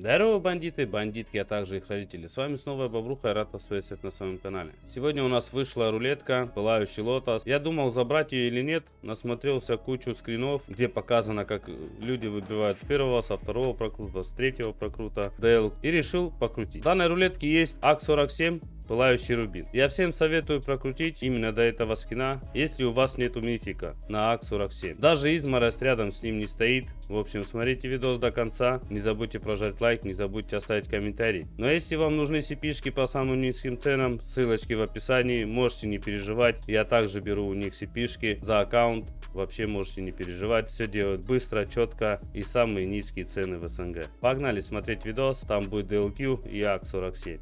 Здорово, бандиты, бандитки, а также их родители. С вами снова я, Бобруха, и рад вас приветствовать на своем канале. Сегодня у нас вышла рулетка, пылающий лотос. Я думал, забрать ее или нет, насмотрелся кучу скринов, где показано, как люди выбивают с первого, со второго прокрута, с третьего прокрута DL, и решил покрутить. В данной рулетке есть АК-47, Пылающий рубин. Я всем советую прокрутить именно до этого скина, если у вас нету мифика на АК-47. Даже изморость рядом с ним не стоит. В общем, смотрите видос до конца. Не забудьте прожать лайк, не забудьте оставить комментарий. Но если вам нужны cp по самым низким ценам, ссылочки в описании. Можете не переживать. Я также беру у них cp за аккаунт. Вообще можете не переживать. Все делают быстро, четко и самые низкие цены в СНГ. Погнали смотреть видос. Там будет DLQ и АК-47.